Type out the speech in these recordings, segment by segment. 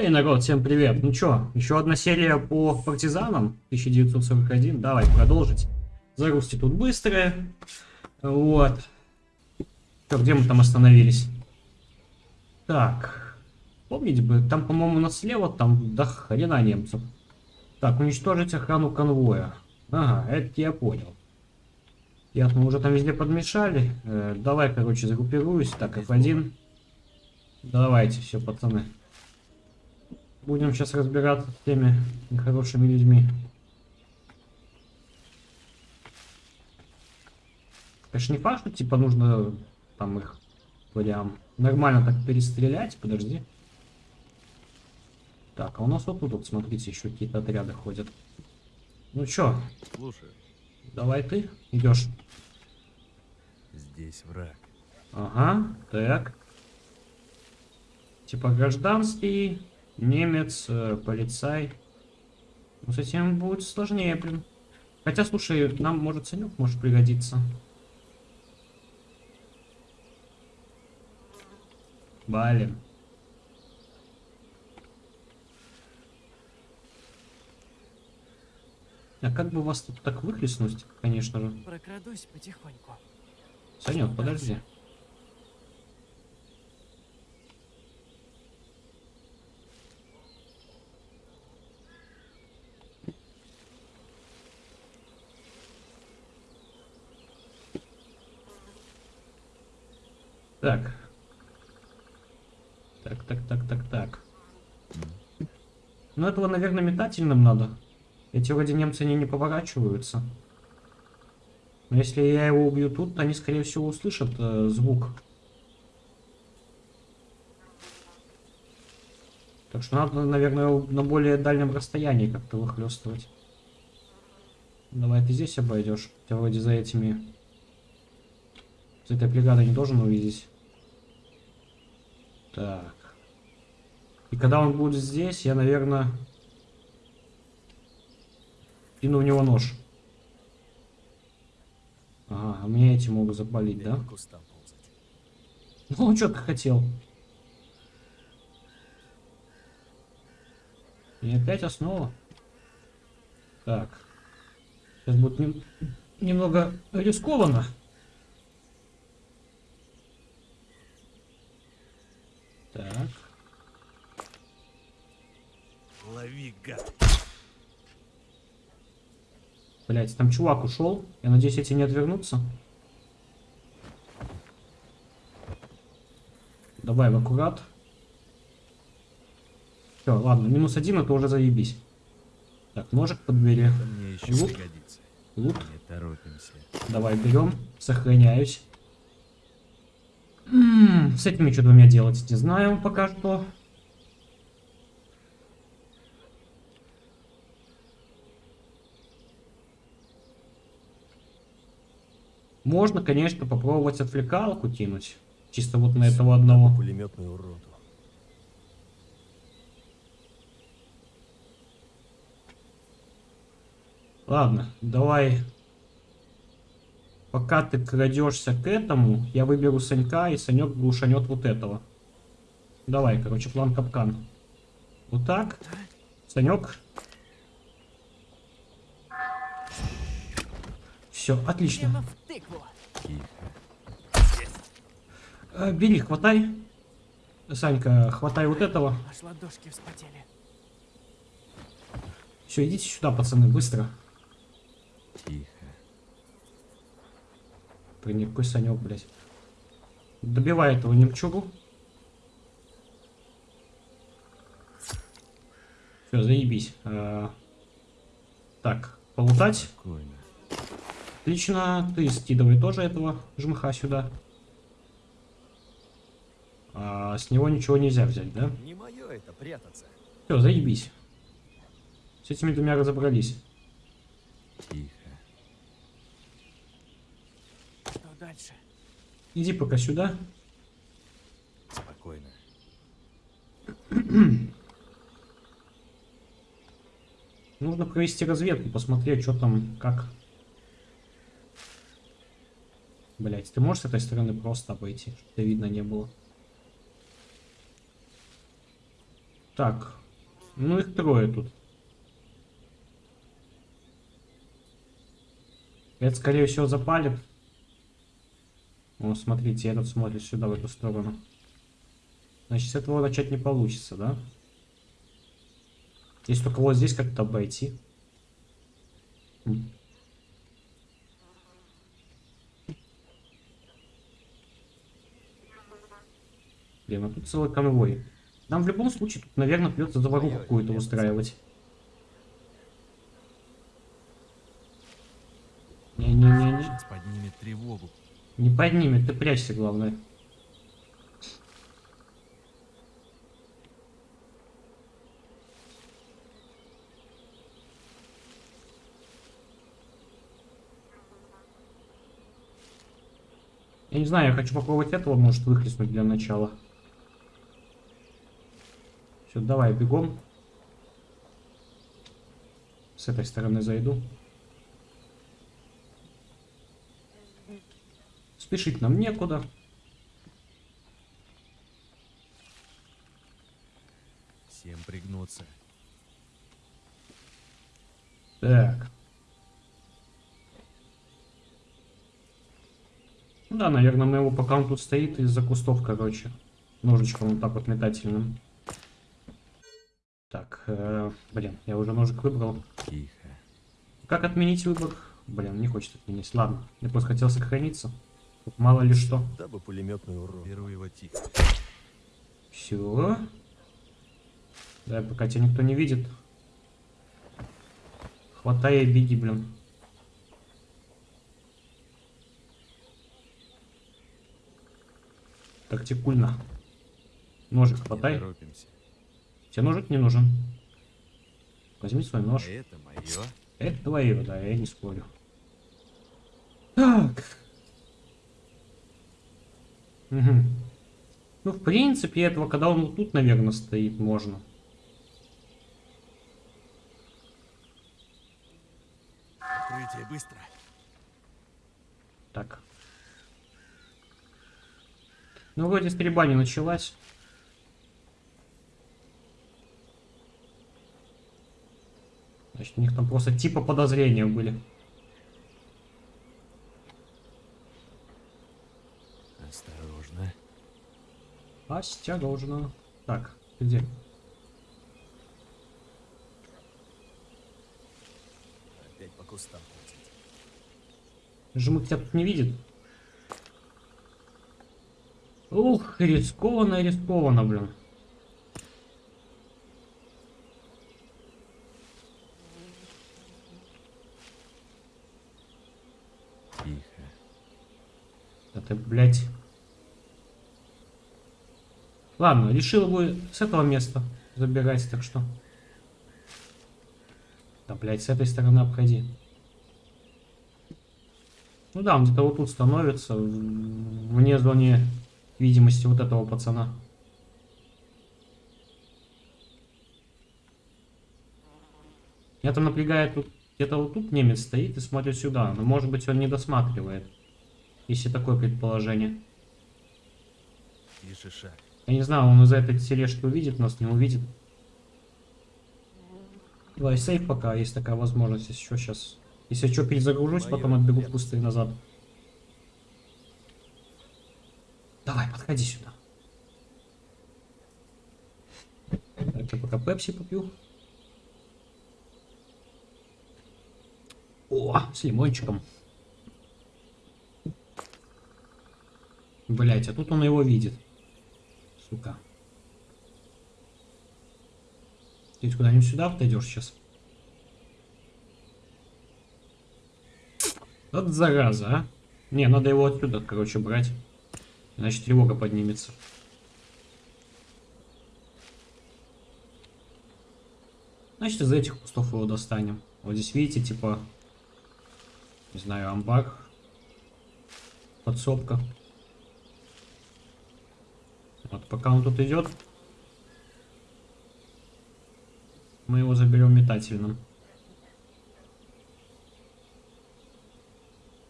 Эй, народ, всем привет. Ну чё, еще одна серия по партизанам 1941. Давай продолжить. Загрузки тут быстрые. Вот. Чё, где мы там остановились? Так. Помните бы, там, по-моему, у нас слева, там до хрена немцев. Так, уничтожить охрану конвоя. Ага, это я понял. Ясно, уже там везде подмешали. Э, давай, короче, загруппируюсь. Так, F1. Давайте, все, пацаны. Будем сейчас разбираться с теми нехорошими людьми. Конечно, не факт, что типа нужно там их прям нормально так перестрелять. Подожди. Так, а у нас вот тут, вот, смотрите, еще какие-то отряды ходят. Ну чё? Слушай. Давай ты идешь. Здесь враг. Ага, так. Типа гражданский, немец, э, полицай. Ну, с этим будет сложнее, блин. Хотя, слушай, нам, может, Санек может пригодиться. Блин. А как бы вас тут так выхлестнуть, конечно же? Прокрадусь потихоньку. Санек, подожди. Так. Так, так, так, так, так. Ну, этого, наверное, метательным надо. Эти вроде немцы они не поворачиваются. Но если я его убью тут, то они, скорее всего, услышат э, звук. Так что надо, наверное, на более дальнем расстоянии как-то выхлестывать. Давай ты здесь обойдешь. Хотя вроде за этими... За этой бригадой не должен увидеть. Так. И когда он будет здесь, я, наверное, кину в него нож. Ага, а меня эти могут запалить, да? Ну, что ты хотел? И опять основа. Так. Сейчас будет нем немного рискованно. Так. Лови, гад. Блять, там чувак ушел. Я надеюсь, эти не отвернутся. Давай в аккурат. Все, ладно, минус один, это уже заебись. Так, ножик подбери. Мне еще Лут. пригодится. Лут. Не торопимся. Давай берем, сохраняюсь. М -м, с этими что двумя делать, не знаю пока что. Можно, конечно, попробовать отвлекалку кинуть. Чисто вот на этого одного. Пулеметную уроду. Ладно, давай. Пока ты крадешься к этому, я выберу Санька, и Санек глушанет вот этого. Давай, короче, план капкан. Вот так. Санек. Все, отлично. Тихо. Э, бери, хватай. Санька, хватай вот этого. Аж ладошки вспотели. Все, идите сюда, пацаны, быстро. Тихо. Блин, какой Санек, блядь. Добивай этого немчугу. Все, заебись. А, так, полутать. Спокойно. Отлично, ты скидывай тоже этого жмыха сюда. А, с него ничего нельзя взять, да? Не мое это прятаться. Все, заебись. С этими двумя разобрались. Тихо. Что дальше? Иди пока сюда. Спокойно. Нужно провести разведку, посмотреть, что там, как. Блять, ты можешь с этой стороны просто обойти, чтобы видно не было? Так. Ну их трое тут. Это, скорее всего, запалит. О, смотрите, этот смотрит сюда, в эту сторону. Значит, с этого начать не получится, да? Если только вот здесь как-то обойти. Блин, а тут целый конвой. Нам в любом случае тут, наверное, придется заваруху какую-то устраивать. Не-не-не-не. Поднимет тревогу. Не поднимет, ты прячься, главное. Я не знаю, я хочу попробовать этого, может, выхлестнуть для начала. Все, давай, бегом. С этой стороны зайду. Спешить нам некуда. Всем пригнуться. Так. Да, наверное, мы его, пока он тут стоит, из-за кустов, короче. Ножичком вот так вот метательным. Так, э, блин, я уже ножик выбрал. Тихо. Как отменить выбор? Блин, не хочет отменить. Ладно, я просто хотел сохраниться. Тут мало ли что. Дабы пулеметный урон. Беру его тихо. Все. Да, пока тебя никто не видит. Хватай и беги, блин. Тактикульно. Ножик Не хватай. торопимся. Тебе ножик не нужен. Возьми свой нож. Это мое. Это твое, да, я не спорю. Так. Мгм. Ну, в принципе, этого, когда он вот тут, наверное, стоит, можно. Укрытие быстро. Так. Ну, вроде стрельба не началась. У них там просто типа подозрения были. Осторожно. Осторожно. Так, ты где? Опять по кустам ползет. Жмык тебя тут не видит? Ух, рискованно, рискованно, блин. Тихо. Да ты, блядь. Ладно, решил бы с этого места забирать, так что... Да, блядь, с этой стороны обходи. Ну да, он где-то вот тут становится, вне зоны видимости вот этого пацана. Меня там напрягает где-то вот тут немец стоит и смотрит сюда, но может быть он не досматривает, если такое предположение. Тише шаг. Я не знаю, он из-за этой тележки увидит нас, не увидит. Давай сейф пока, есть такая возможность, если что, сейчас. Если что, перезагружусь, потом Моё отбегу в кусты назад. Давай, подходи сюда. Так, я пока пепси попью. О, с лимончиком. Блять, а тут он его видит. Сука. Ты куда-нибудь сюда отойдешь сейчас? Вот зараза, а. Не, надо его отсюда, короче, брать. Иначе тревога поднимется. Значит, из этих кустов его достанем. Вот здесь, видите, типа, не знаю, амбар, подсобка. Вот пока он тут идет, мы его заберем метательным.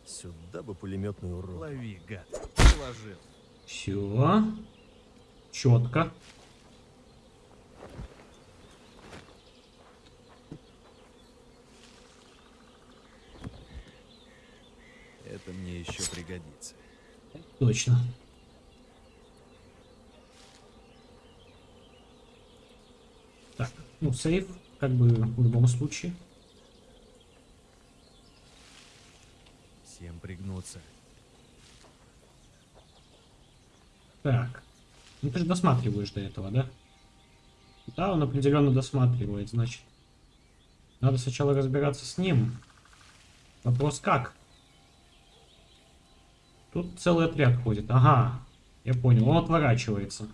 Сюда бы пулеметный урон. Лови, гад. Положил. Все. Четко. Это мне еще пригодится. Точно. Ну сейф, как бы в любом случае. Всем пригнуться. Так. Ну ты же досматриваешь до этого, да? Да, он определенно досматривает, значит. Надо сначала разбираться с ним. Вопрос как? Тут целый отряд ходит. Ага, я понял. Он отворачивается.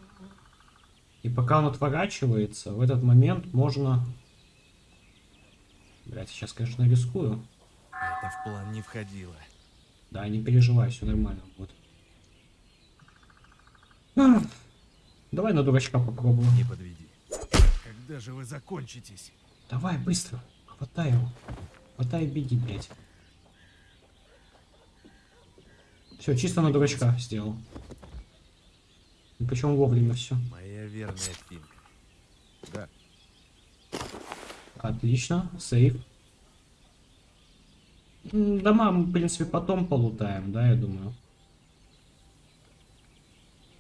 И пока он отворачивается, в этот момент можно... Блять, сейчас, конечно, рискую. Это в план не входило. Да, не переживай, все нормально будет. Ах, Давай на дурачка попробуем. Не подведи. Когда же вы закончитесь? Давай, быстро. Хватай его. Хватай беги, блядь. Все, чисто на дурачка сделал. И причем вовремя все. Моя верная финка. Да, Отлично, сейф. Дома мы, в принципе, потом полутаем, да, я думаю.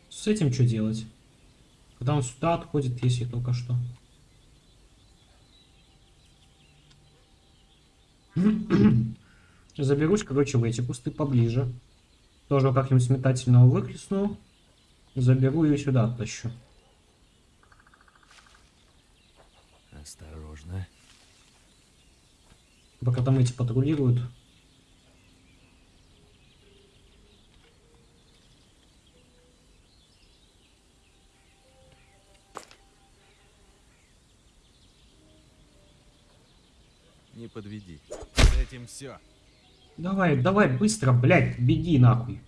С этим что делать? Когда он сюда отходит, если только что. Заберусь, короче, в эти кусты поближе. Тоже как-нибудь метательного выхлестну. Заберу и сюда оттащу. осторожно. Пока там эти патрулируют. Не подведи. С этим все. Давай, давай, быстро, блядь, беги нахуй.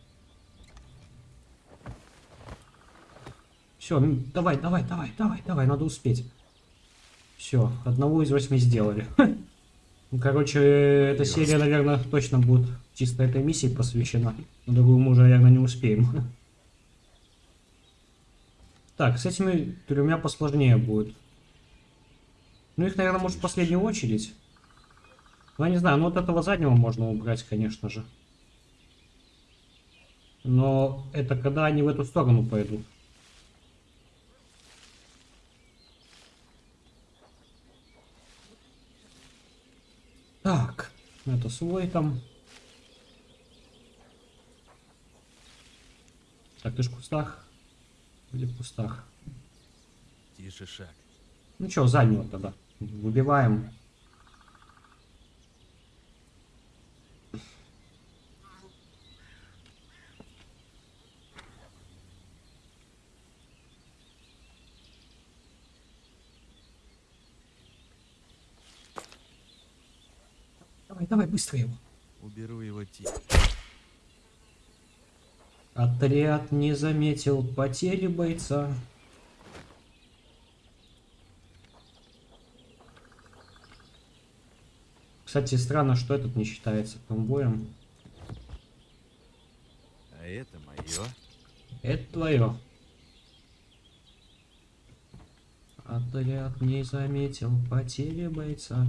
Все, давай, давай, давай, давай, давай, надо успеть. Все, одного из восьми сделали. Ну, короче, эта серия, наверное, точно будет чисто этой миссии посвящена. На другую мы уже, наверное, не успеем. Так, с этими тремя посложнее будет. Ну, их, наверное, может, в последнюю очередь. Ну, я не знаю, ну вот этого заднего можно убрать, конечно же. Но это когда они в эту сторону пойдут. Так, это свой там. Так, ты ж в кустах? Или в кустах? Тише шаг. Ну что, заднего тогда. Выбиваем. Давай, давай, быстро его. Уберу его тихо. Отряд не заметил потери бойца. Кстати, странно, что этот не считается конвоем. А это мое. Это твое. Отряд не заметил потери бойца.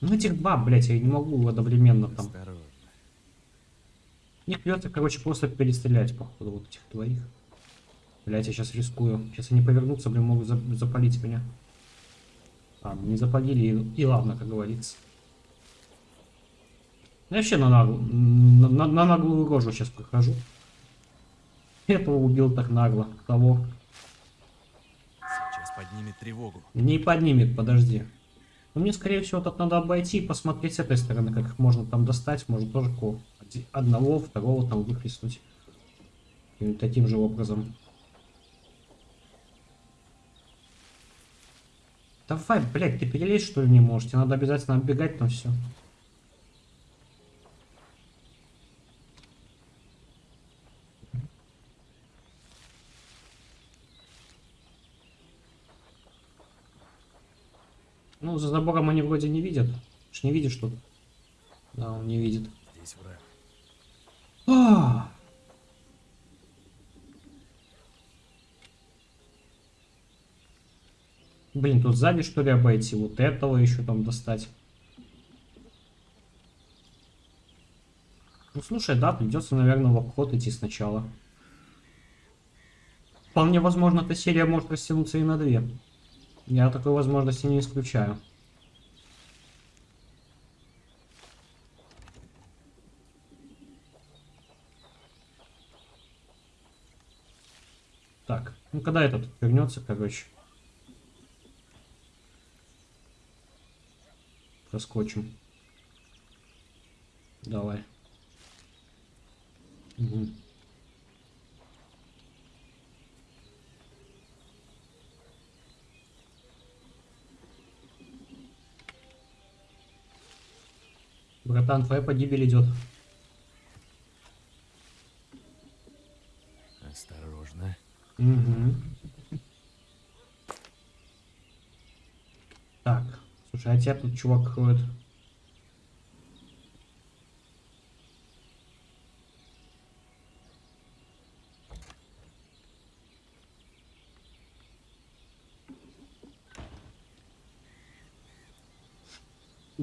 Ну этих два, блять, я не могу одновременно там. Мне придется, короче, просто перестрелять, походу, вот этих двоих. Блять, я сейчас рискую. Сейчас они повернутся, блин, могут за- запалить меня. А, не запалили, и, и ладно, как говорится. Я вообще на, наглу- на, на- на наглую рожу сейчас прохожу. Этого убил так нагло. Того. Сейчас поднимет тревогу. Не поднимет, подожди. Но мне, скорее всего, тут надо обойти и посмотреть с этой стороны, как их можно там достать. Может тоже Одного, второго там выхлестнуть. И таким же образом. Давай, блядь, ты перелезть что ли не можешь? Тебе надо обязательно оббегать там все. Ну, за забором они вроде не видят. Ж не видишь тут. Да, он не видит. Здесь враг. А! Блин, тут сзади что ли обойти? Вот этого еще там достать. Ну слушай, да, придется, наверное, в обход идти сначала. Вполне возможно, эта серия может растянуться и на две. Я такой возможности не исключаю. Так, ну когда этот вернется, короче. Проскочим. Давай. Мгм. Братан, твоя погибель идет. Осторожно. Угу. Так, слушай, а тебя тут чувак ходит.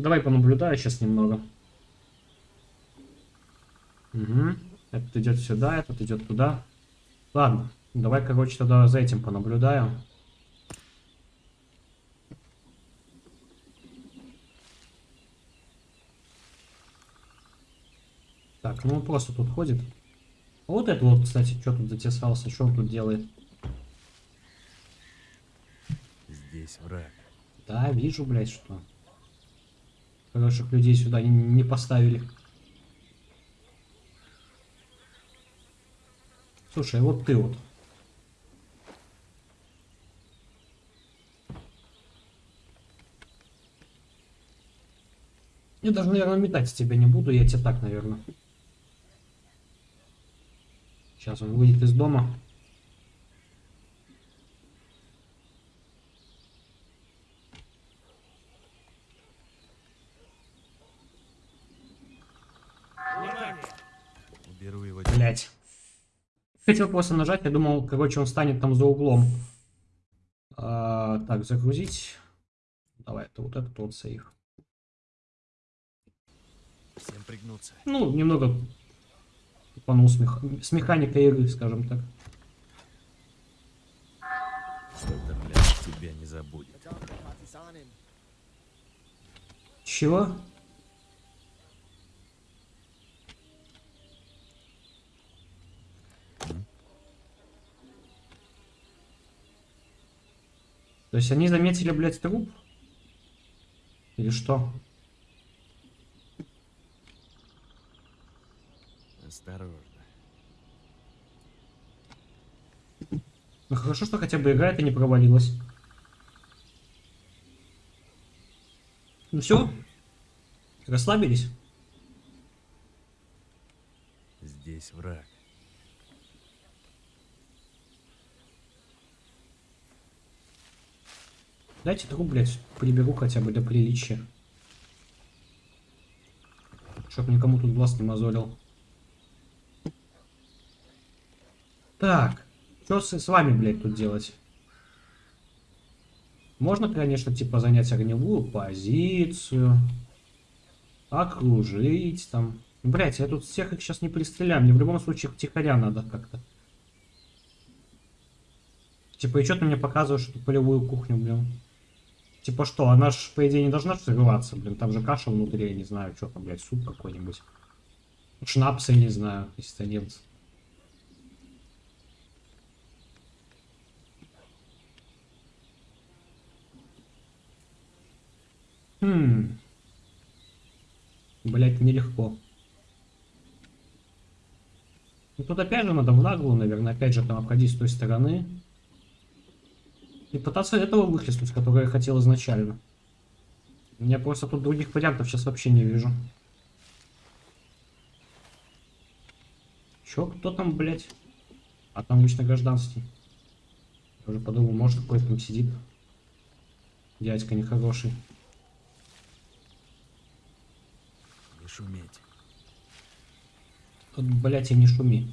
Давай понаблюдаю сейчас немного. Угу. Этот идет сюда, этот идет туда. Ладно, давай, короче, тогда за этим понаблюдаю. Так, ну он просто тут ходит. А вот это вот, кстати, что тут затесался, что он тут делает? Здесь враг. Да, вижу, блядь, что. Хороших людей сюда не, не поставили. Слушай, вот ты вот. Я даже, наверное, метать тебя не буду, я тебе так, наверное. Сейчас он выйдет из дома. Уберу его. Блять. Хотел просто нажать, я думал, короче, он станет там за углом. А, так, загрузить. Давай, это вот этот вот сейф. Всем пригнуться. Ну, немного тупанул с, мех... с механикой игры, скажем так. Доктор Ляш тебя не забудет. Чего? То есть они заметили, блядь, труп? Или что? Осторожно. Ну хорошо, что хотя бы игра это не провалилась. Ну все? Расслабились? Здесь враг. Дайте труп, блядь, приберу хотя бы для приличия. Чтоб никому тут глаз не мозолил. Так, что с, с вами, блядь, тут делать? Можно, конечно, типа занять огневую позицию. Окружить там. Блять, я тут всех их сейчас не пристреляю. Мне в любом случае втихаря надо как-то. Типа, и что ты мне показываешь эту полевую кухню, блин? Типа что, она ж, по идее, не должна взрываться, блин. Там же каша внутри, я не знаю, что там, блядь, суп какой-нибудь. Шнапс, я не знаю, если нет. Хм. Блять, нелегко. Ну тут опять же надо в наглую, наверное, опять же там обходить с той стороны. И пытаться этого выхлестнуть, которое я хотел изначально. Я просто тут других вариантов сейчас вообще не вижу. Чё, кто там, блядь? А там обычно гражданский. Я уже подумал, может какой-то там сидит. Дядька нехороший. Не шуметь. Тут, блядь, и не шуми.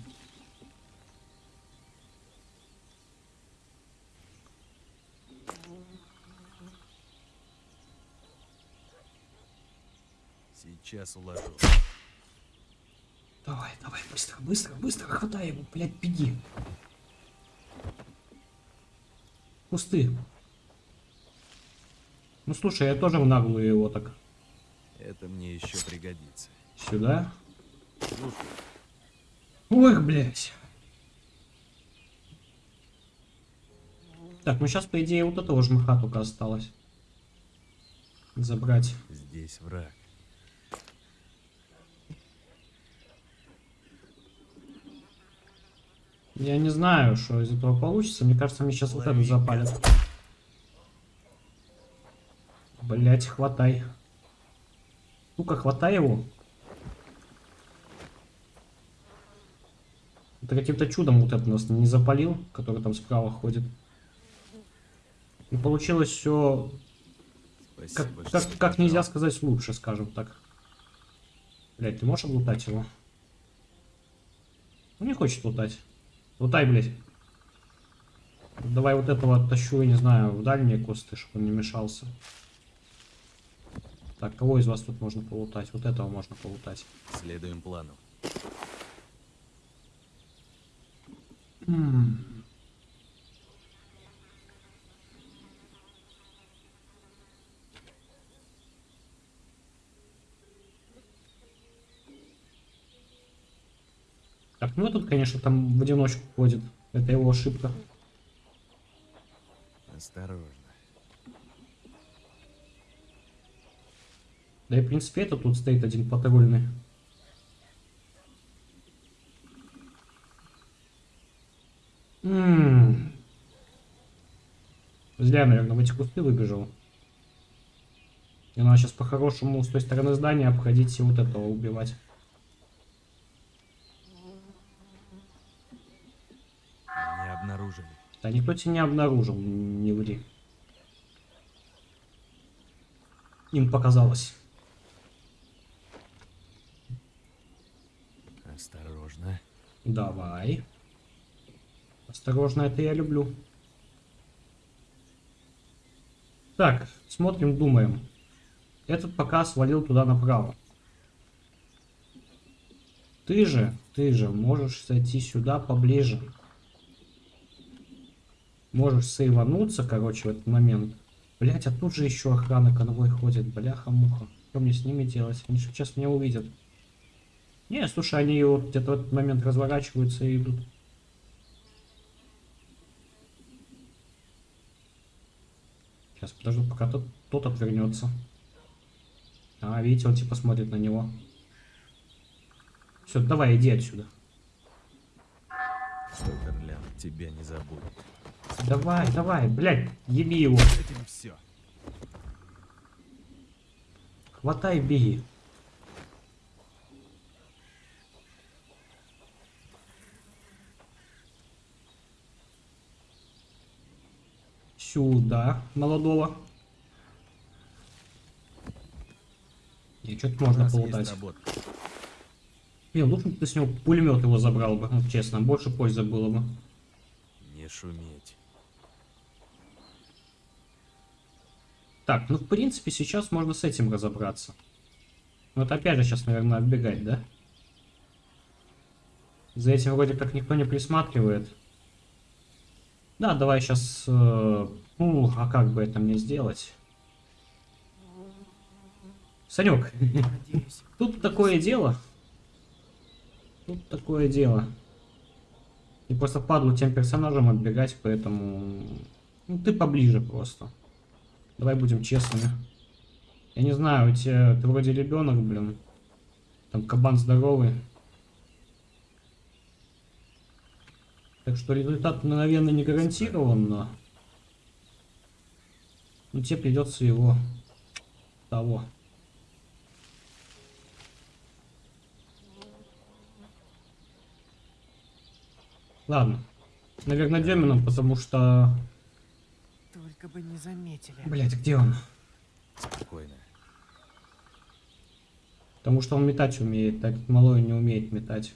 Сейчас уложу. Давай, давай, быстро, быстро, быстро, хватай его, блядь, беги. Кусты. Ну слушай, я тоже в наглую его так. Это мне еще пригодится. Сюда. Слушай, Ой, блядь. Так, ну сейчас, по идее, вот этого жмыха только осталось. Забрать. здесь враг. Я не знаю, что из этого получится. Мне кажется, мне сейчас вот это запалят. Блять, хватай. Ну-ка, хватай его. Это каким-то чудом вот это нас не запалил, который там справа ходит. И получилось все как, Спасибо, как, как нельзя сказать лучше, скажем так. Блять, ты можешь облутать его? Ну не хочет лутать. Лутай, блять. Давай вот этого оттащу, я не знаю, в дальние кусты, чтобы он не мешался. Так, кого из вас тут можно полутать? Вот этого можно полутать. Следуем плану. М. Так, ну этот, конечно, там в одиночку ходит. Это его ошибка. Осторожно. Да и, в принципе, это тут стоит один патрульный. М. Зря, наверное, в эти кусты выбежал. И надо сейчас по-хорошему с той стороны здания обходить и вот этого убивать. Не обнаружили. Да никто тебя не обнаружил, не ври. Им показалось. Осторожно. Давай. Осторожно, это я люблю. Так, смотрим, думаем. Этот пока свалил туда направо. Ты же, ты же можешь зайти сюда поближе. Можешь сейвануться, короче, в этот момент. Блять, а тут же еще охрана конвой ходит. Бляха-муха. Что мне с ними делать? Они сейчас меня увидят. Не, слушай, они вот где-то в этот момент разворачиваются и идут. Сейчас подожду, пока тот, тот отвернется. А, видите, он типа смотрит на него. Все, давай, иди отсюда. Суперлям тебя не забудет. Давай, давай, блядь, еби его. Этим все. Хватай, беги. Сюда, молодого. И что-то можно полутать. Блин, лучше бы ты с него пулемет его забрал бы, ну, честно, больше пользы было бы. Не шуметь. Так, ну в принципе сейчас можно с этим разобраться. Вот опять же сейчас, наверное, отбегать, да? За этим вроде как никто не присматривает. Да, давай сейчас... ну, а как бы это мне сделать? Санек, тут такое дело. Тут такое дело. И просто падлу тем персонажам отбегать, поэтому... Ну, ты поближе просто. Давай будем честными. Я не знаю, у тебя... Ты вроде ребенок, блин. Там кабан здоровый. Так что результат, наверное, не гарантирован, но... Ну, тебе придется его... Того. Ладно. Наверное, Демином, потому что... Только бы не заметили. Блять, а где он? Спокойно. Потому что он метать умеет, так малой не умеет метать.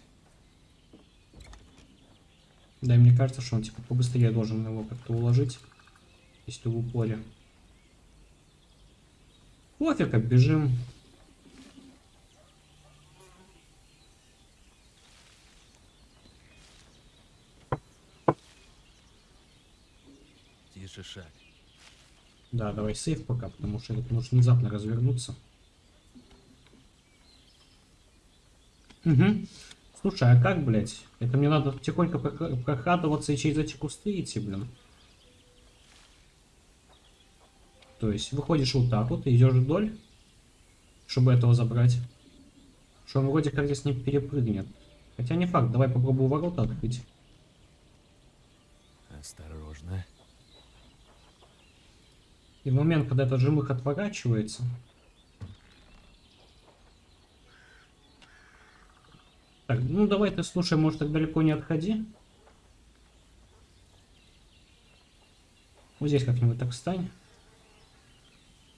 Да, и мне кажется, что он типа побыстрее должен его как-то уложить, если в упоре. Пофиг, бежим. Тише шаг. Да, давай сейф пока, потому что это может внезапно развернуться. Угу. Слушай, а как, блядь? Это мне надо тихонько прох- прокрадываться и через эти кусты идти, блин. То есть выходишь вот так вот идешь вдоль, чтобы этого забрать. Что он вроде как здесь не перепрыгнет. Хотя не факт, давай попробую ворота открыть. Осторожно. И в момент, когда этот жмых отворачивается... Так, ну давай ты, слушай, может так далеко не отходи. Вот здесь как-нибудь так встань.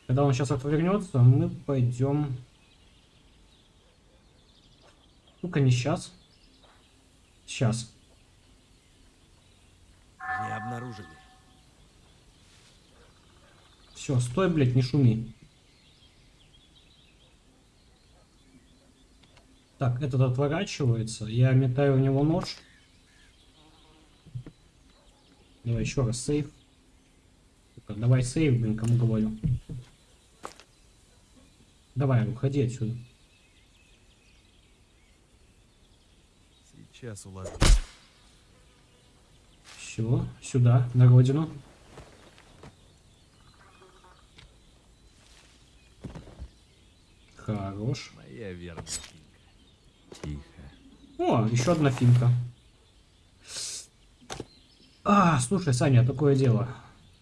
Когда он сейчас отвернется, мы пойдем... Ну-ка, не сейчас. Сейчас. Не обнаружили. Все, стой, блядь, не шуми. Так, этот отворачивается. Я метаю в него нож. Давай еще раз сейв. Давай сейв, блин, кому говорю. Давай, уходи отсюда. Сейчас уложу. Все, сюда, на родину. Хорош. Моя финка. Тихо. О, еще одна финка. А, слушай, Саня, такое дело.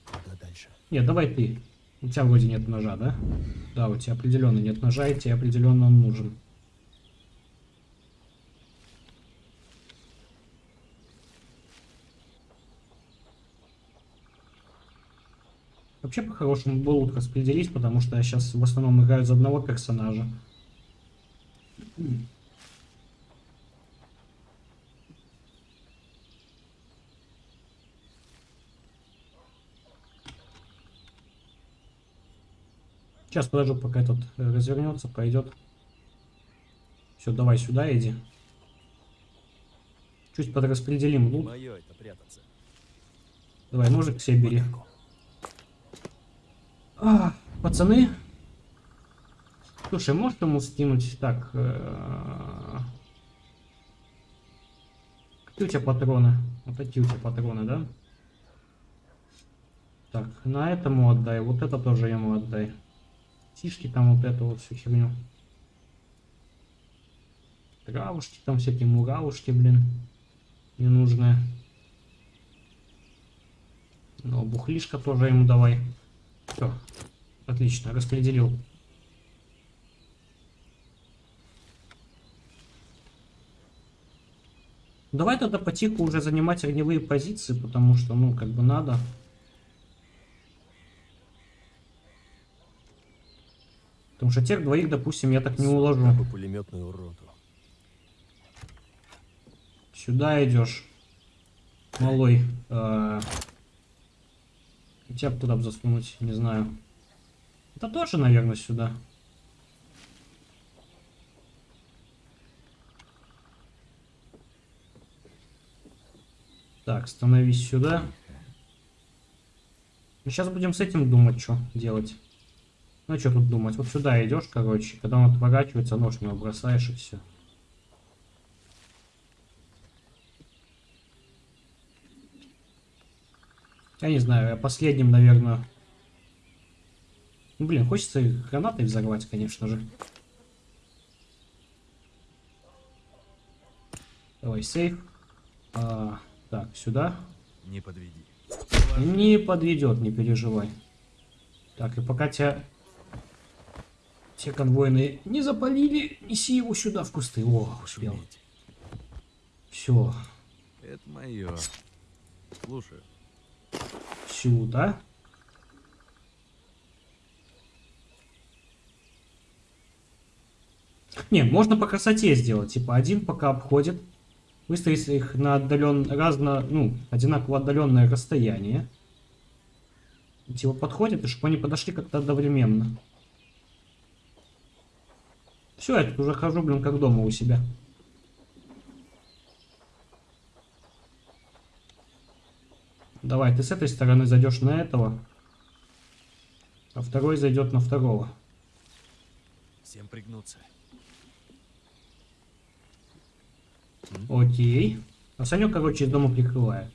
Куда дальше? Нет, давай ты. У тебя вроде нет ножа, да? Да, у тебя определенно нет ножа, и тебе определенно он нужен. Вообще, по-хорошему, было лучше распределить, потому что я сейчас в основном играю за одного персонажа. Сейчас подожду, пока этот э, развернется, пойдет. Все, давай сюда иди. Чуть подраспределим лут. Давай, ножик к себе бери. А, пацаны. Слушай, можешь ему скинуть так? э, Какие у тебя патроны? Вот такие у тебя патроны, да? Так, на этому отдай, вот это тоже ему отдай. Тишки там вот эту вот всю херню. Травушки там всякие муравушки, блин. Ненужные. Ну, бухлишка тоже ему давай. Все. Отлично, распределил. Давай тогда потиху уже занимать огневые позиции, потому что, ну, как бы надо. Потому что тех двоих, допустим, я так не уложу. Пулеметную роту. Сюда идешь. Малой. э, Тебя бы туда бы засунуть, не знаю. Это тоже, наверное, сюда. Так, становись сюда. Сейчас будем с этим думать, что делать. Ну, что тут думать? Вот сюда идешь, короче. Когда он отворачивается, нож него бросаешь и все. Я не знаю, я последним, наверное... Ну, блин, хочется гранатой взорвать, конечно же. Давай, сейф. А, так, сюда. Не подведи. Не подведет, не переживай. Так, и пока тебя... Те конвойные не запалили, неси его сюда в кусты. О, успел. Все, Это мое. Слушай, сюда. Не, можно по красоте сделать. Типа один пока обходит. Выставить их на отдален... разно... Ну, одинаково отдаленное расстояние. Типа подходит, и чтобы они подошли как-то одновременно. Все, я тут уже хожу, блин, как дома у себя. Давай, ты с этой стороны зайдешь на этого, а второй зайдет на второго. Всем пригнуться. Окей. А Санек, короче, из дома прикрывает.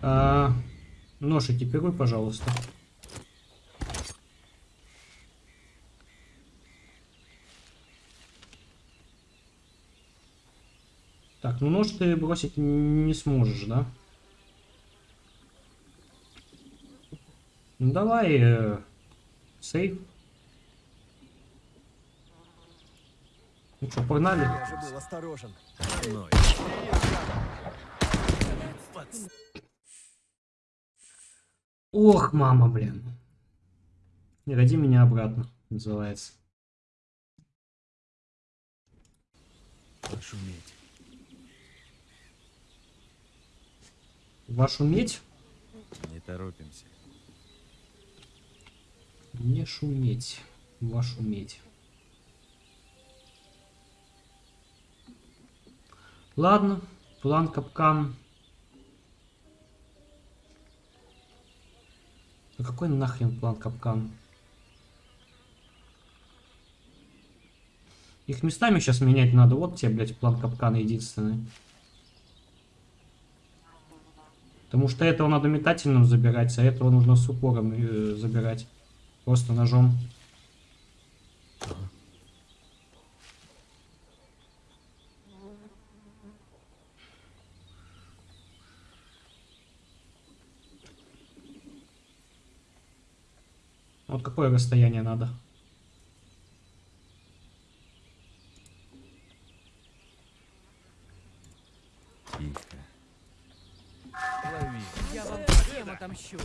А, нож экипируй, пожалуйста. Так, ну нож ты бросить не сможешь, да? Ну давай, э, сейф. Ну что, погнали? Я же был осторожен. Ох, мама, блин. Не роди меня обратно, называется. Пошуметь. Вашу медь? Не торопимся. Не шуметь. Вашу медь. Ладно, план капкан. Ну какой нахрен план капкан? Их местами сейчас менять надо. Вот тебе, блядь, план капкана единственный. Потому что этого надо метательным забирать, а этого нужно с упором э, забирать. Просто ножом. Вот какое расстояние надо? Отомщу.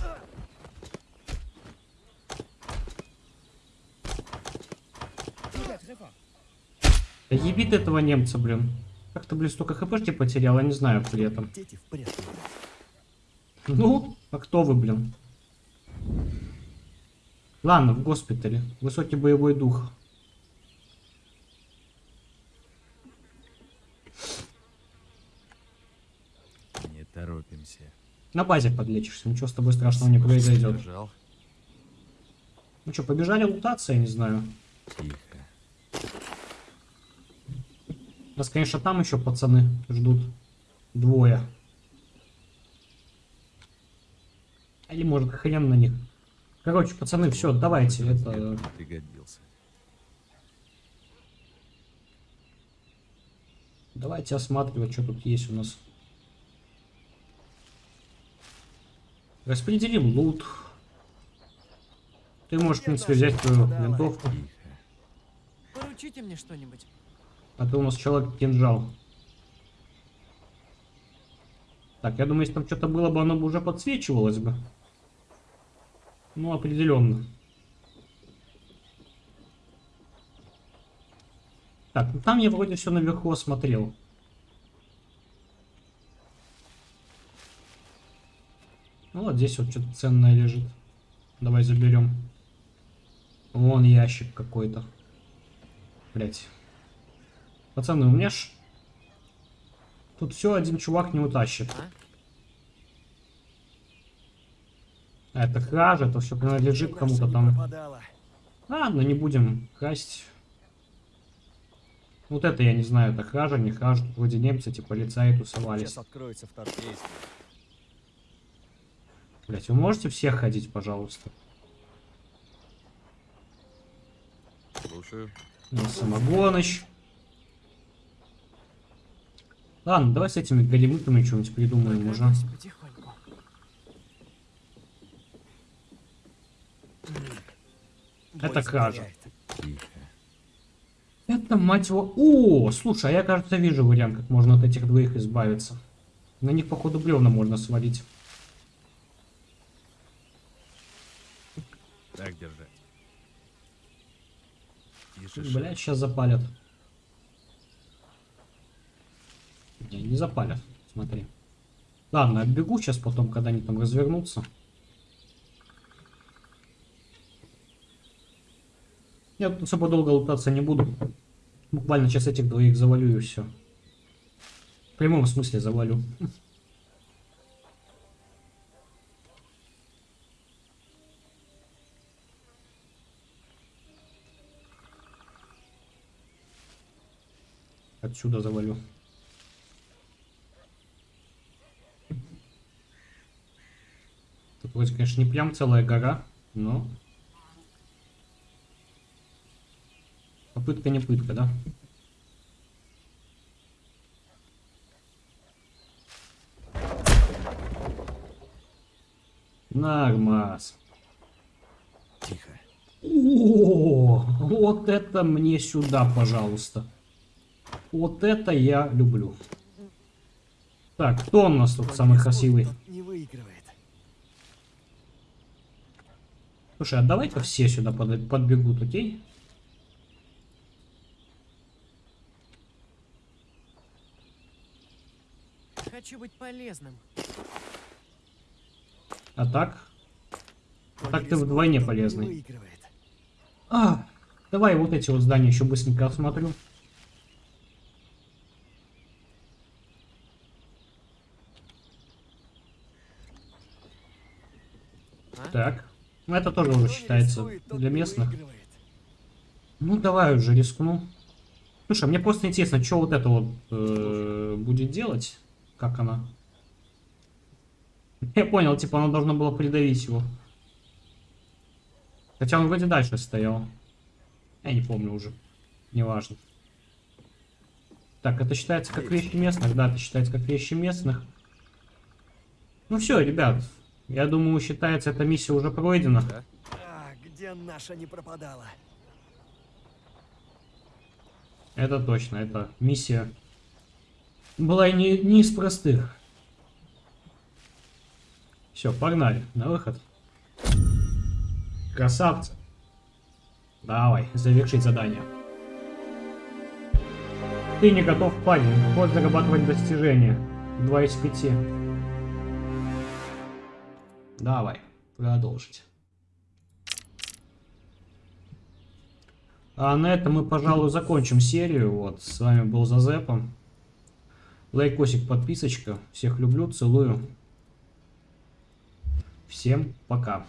Да ебит этого немца, блин. Как ты, блин, столько хпшки потерял, я не знаю при этом. Ну, а кто вы, блин? Ладно, в госпитале. Высокий боевой дух. Не торопимся. На базе подлечишься, ничего с тобой страшного не произойдет. Ну что, побежали лутаться, я не знаю. Тихо. Нас, конечно, там еще пацаны ждут. Двое. Или может хрен на них. Короче, пацаны, все, давайте. Это... Пригодился. Давайте осматривать, что тут есть у нас. Распределим лут. Ты можешь, в принципе, взять твою винтовку. Поручите мне что-нибудь. А то у нас человек кинжал. Так, я думаю, если там что-то было бы, оно бы уже подсвечивалось бы. Ну, определенно. Так, ну там я вроде все наверху осмотрел. Ну, вот здесь вот что-то ценное лежит. Давай заберем. Вон ящик какой-то. Блять. Пацаны, у меня ж... Тут все один чувак не утащит. А? А это кража, это все принадлежит кому-то там. пропадала. Ладно, не будем красть. Вот это я не знаю, это кража, не кража. Вроде немцы, типа полицаи тусовались. Сейчас откроется второй действие. Блять, вы можете все ходить, пожалуйста? Слушаю. Ну, Самогоныч. Ладно, давай с этими големытами что-нибудь придумаем уже. Крадусь потихоньку. Это кража. Это, мать его... О, слушай, а я, кажется, вижу вариант, как можно от этих двоих избавиться. На них, походу, бревна можно свалить. Так держать. Блять, сейчас запалят. Не, не запалят, смотри. Ладно, отбегу сейчас потом, когда они там развернутся. Я тут особо долго лутаться не буду. Буквально сейчас этих двоих завалю и все. В прямом смысле завалю. Отсюда завалю. Тут вроде, конечно, не прям целая гора, но... Попытка не пытка, да? Нормас. Тихо. О, вот это мне сюда, пожалуйста. Вот это я люблю. Так, кто у нас тут самый красивый? Слушай, а давай-ка все сюда под- подбегут, окей? Хочу быть полезным. А так? Он Так ты вдвойне полезный. А, давай вот эти вот здания еще быстренько осмотрю. Так. Ну это тоже уже считается для местных. Ну давай уже рискну. Слушай, мне просто интересно, что вот это вот э, будет делать? Как она? Я понял, типа она должна была придавить его. Хотя он вроде дальше стоял. Я не помню уже. Неважно. Так, это считается как вещи местных? Да, это считается как вещи местных. Ну все, ребят. Я думаю, считается, эта миссия уже пройдена. А, где наша не пропадала? Это точно, это миссия была и не, не из простых. Все, погнали, на выход. Красавцы. Давай, завершить задание. Ты не готов, парень. Ход зарабатывать достижения. 2 из 5. Давай, продолжить. А на этом мы, пожалуй, закончим серию. Вот, с вами был Зазепа. Лайкосик, подписочка. Всех люблю, целую. Всем пока.